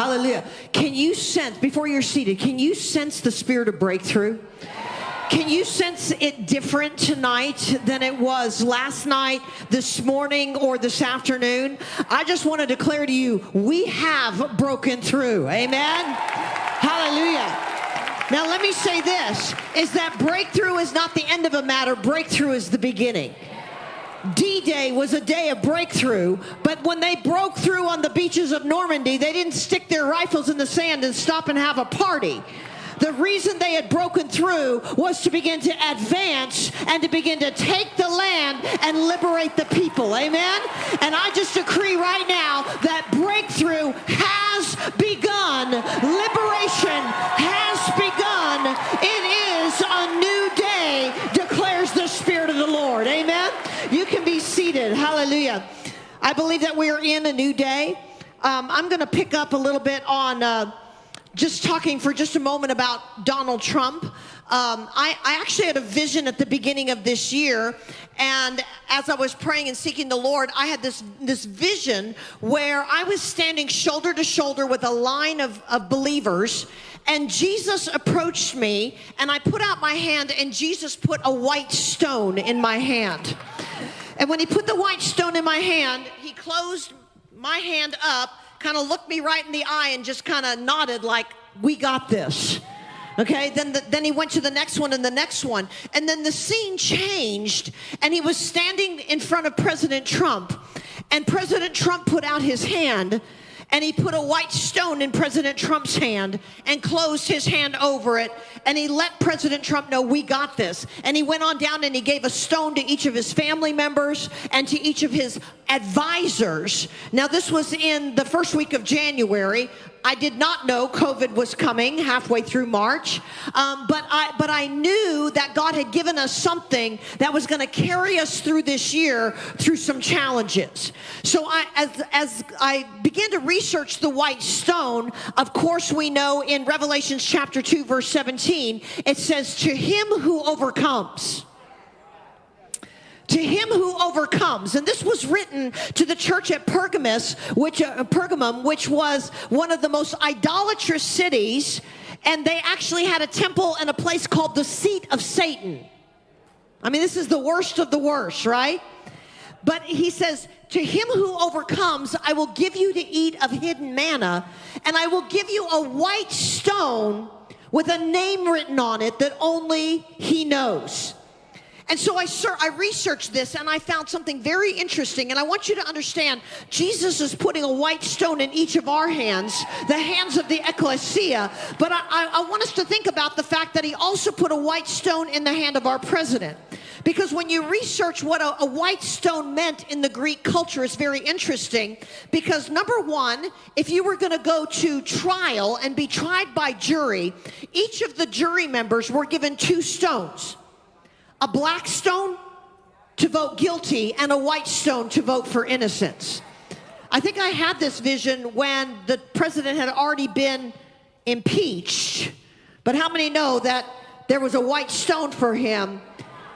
Hallelujah. Can you sense, before you're seated, can you sense the spirit of breakthrough? Can you sense it different tonight than it was last night, this morning, or this afternoon? I just want to declare to you, we have broken through. Amen. Hallelujah. Now, let me say this is that breakthrough is not the end of a matter, breakthrough is the beginning. D Day was a day of breakthrough, but when they broke through on the beaches of Normandy, they didn't stick their rifles in the sand and stop and have a party. The reason they had broken through was to begin to advance and to begin to take the land and liberate the people. Amen? And I just decree right now I believe that we are in a new day. Um, I'm going to pick up a little bit on. Uh, just talking for just a moment about Donald Trump. Um, I, I, actually had a vision at the beginning of this year, and as I was praying and seeking the Lord, I had this this vision where I was standing shoulder to shoulder with a line of, of believers, and Jesus approached me, and I put out my hand, and Jesus put a white stone in my hand. And when he put the white stone in my hand, he closed my hand up kind of looked me right in the eye and just kind of nodded like, we got this. Okay, then, the, then he went to the next one and the next one. And then the scene changed, and he was standing in front of President Trump. And President Trump put out his hand and he put a white stone in President Trump's hand and closed his hand over it. And he let President Trump know, we got this. And he went on down and he gave a stone to each of his family members and to each of his advisors. Now, this was in the first week of January. I did not know COVID was coming halfway through March, um, but I but I knew that God had given us something that was going to carry us through this year through some challenges. So I, as as I began to research the white stone, of course we know in Revelations chapter two verse seventeen it says, "To him who overcomes." To him who overcomes. And this was written to the church at Pergamus, which uh, Pergamum, which was one of the most idolatrous cities, and they actually had a temple and a place called the seat of Satan. I mean, this is the worst of the worst, right? But he says, To him who overcomes, I will give you to eat of hidden manna, and I will give you a white stone with a name written on it that only he knows. And so I, I researched this and I found something very interesting. And I want you to understand Jesus is putting a white stone in each of our hands, the hands of the ecclesia. But I, I, I want us to think about the fact that he also put a white stone in the hand of our president. Because when you research what a, a, white stone meant in the Greek culture, is very interesting. Because number one, if you were going to go to trial and be tried by jury, each of the jury members were given two stones a black stone to vote guilty and a white stone to vote for innocence. I think I had this vision when the president had already been impeached. But how many know that there was a white stone for him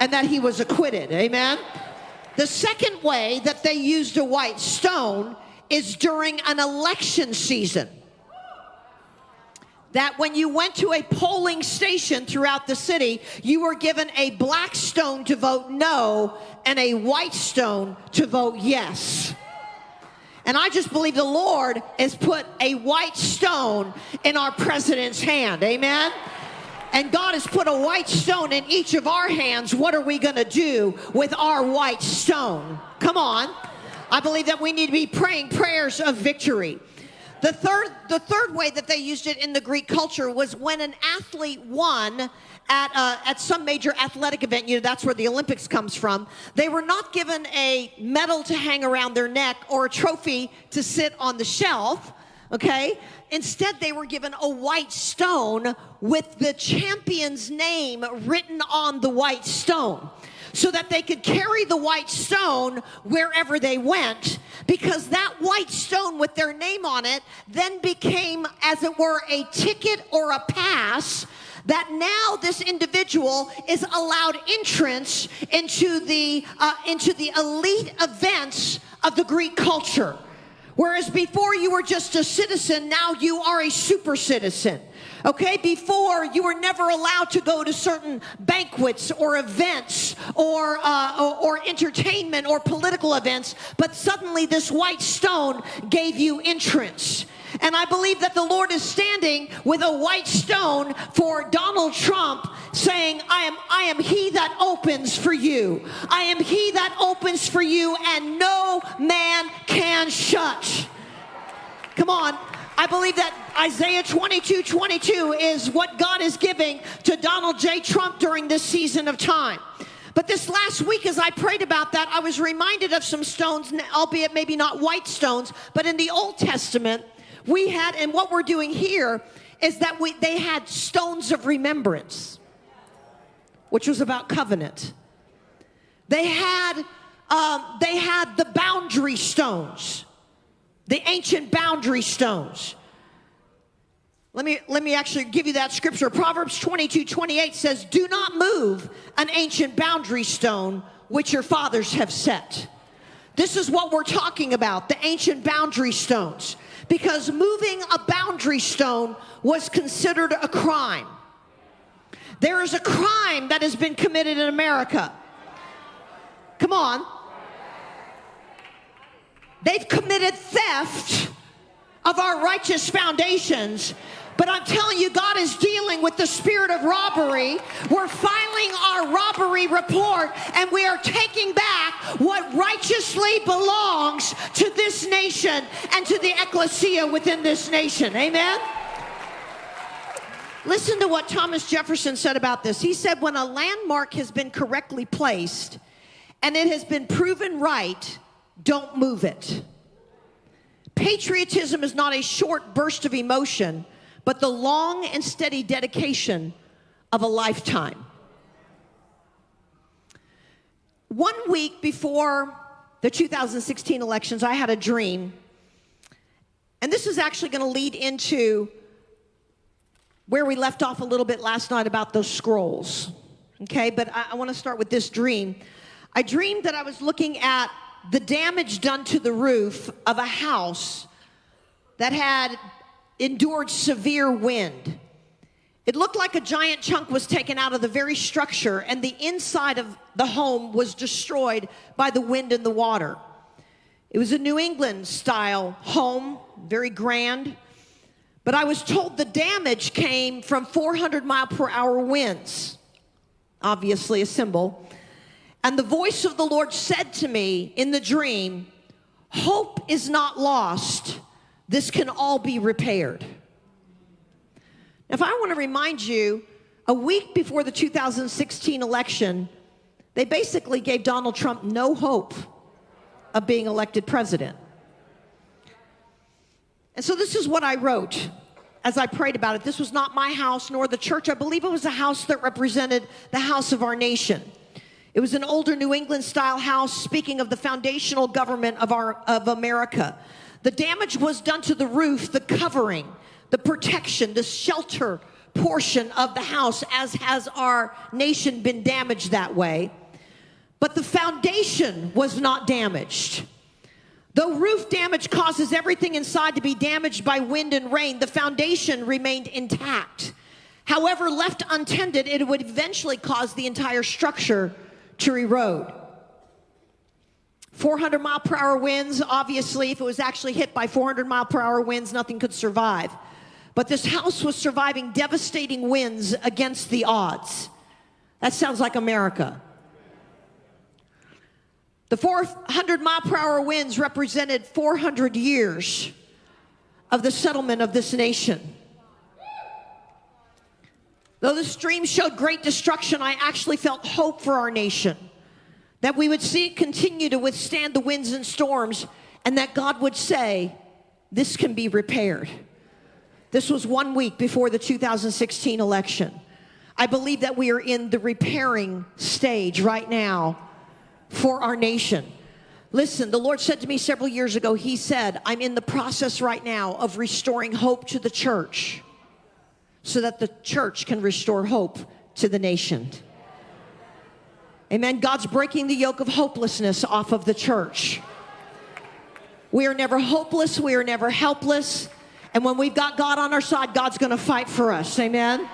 and that he was acquitted? Amen. The second way that they used a white stone is during an election season that when you went to a polling station throughout the city, you were given a black stone to vote no and a white stone to vote yes. And I just believe the Lord has put a white stone in our president's hand. Amen. And God has put a white stone in each of our hands. What are we going to do with our white stone? Come on. I believe that we need to be praying prayers of victory. The third, the third way that they used it in the Greek culture was when an athlete won at, uh, at some major athletic event, you know, that's where the Olympics comes from, they were not given a medal to hang around their neck or a trophy to sit on the shelf, okay? Instead, they were given a white stone with the champion's name written on the white stone so that they could carry the white stone wherever they went because that white stone with their name on it then became, as it were, a ticket or a pass that now this individual is allowed entrance into the uh, into the elite events of the Greek culture Whereas before you were just a citizen, now you are a super citizen. Okay, before you were never allowed to go to certain banquets or events or, uh, or, or entertainment or political events, but suddenly this white stone gave you entrance. And I believe that the Lord is standing with a white stone for Donald Trump saying, I am, I am he that opens for you. I am he that opens for you and no man can shut. Come on. I believe that Isaiah 22 22 is what God is giving to Donald J. Trump during this season of time. But this last week, as I prayed about that, I was reminded of some stones, albeit maybe not white stones, but in the Old Testament, we had, and what we're doing here is that we, they had stones of remembrance, which was about covenant. They had, um, they had the boundary stones, the ancient boundary stones. Let me, let me actually give you that scripture. Proverbs 22 28 says, Do not move an ancient boundary stone which your fathers have set. This is what we're talking about the ancient boundary stones because moving a boundary stone was considered a crime. There is a crime that has been committed in America. Come on. They've committed theft of our righteous foundations but I'm telling you, God is dealing with the spirit of robbery. We're filing our robbery report and we are taking back what righteously belongs to this nation and to the ecclesia within this nation. Amen? Listen to what Thomas Jefferson said about this. He said, When a landmark has been correctly placed and it has been proven right, don't move it. Patriotism is not a short burst of emotion but the long and steady dedication of a lifetime. One week before the 2016 elections, I had a dream. And this is actually going to lead into where we left off a little bit last night about those scrolls. Okay, but I, I want to start with this dream. I dreamed that I was looking at the damage done to the roof of a house that had endured severe wind. It looked like a giant chunk was taken out of the very structure, and the inside of the home was destroyed by the wind and the water. It was a New England style home, very grand. But I was told the damage came from 400 mile per hour winds, obviously a symbol. And the voice of the Lord said to me in the dream, Hope is not lost this can all be repaired. If I want to remind you, a week before the 2016 election, they basically gave Donald Trump no hope of being elected president. And so this is what I wrote as I prayed about it. This was not my house nor the church. I believe it was a house that represented the house of our nation. It was an older New England style house speaking of the foundational government of our of America. The damage was done to the roof, the covering, the protection, the shelter portion of the house, as has our nation been damaged that way. But the foundation was not damaged. Though roof damage causes everything inside to be damaged by wind and rain, the foundation remained intact. However, left untended, it would eventually cause the entire structure to erode. 400 mile per hour winds, obviously, if it was actually hit by 400 mile per hour winds, nothing could survive. But this house was surviving devastating winds against the odds. That sounds like America. The 400 mile per hour winds represented 400 years of the settlement of this nation. Though the stream showed great destruction, I actually felt hope for our nation that we would see it continue to withstand the winds and storms, and that God would say, This can be repaired. This was one week before the 2016 election. I believe that we are in the repairing stage right now for our nation. Listen, the Lord said to me several years ago, He said, I'm in the process right now of restoring hope to the church so that the church can restore hope to the nation. Amen. God's breaking the yoke of hopelessness off of the church. We are never hopeless. We are never helpless. And when we've got God on our side, God's going to fight for us. Amen.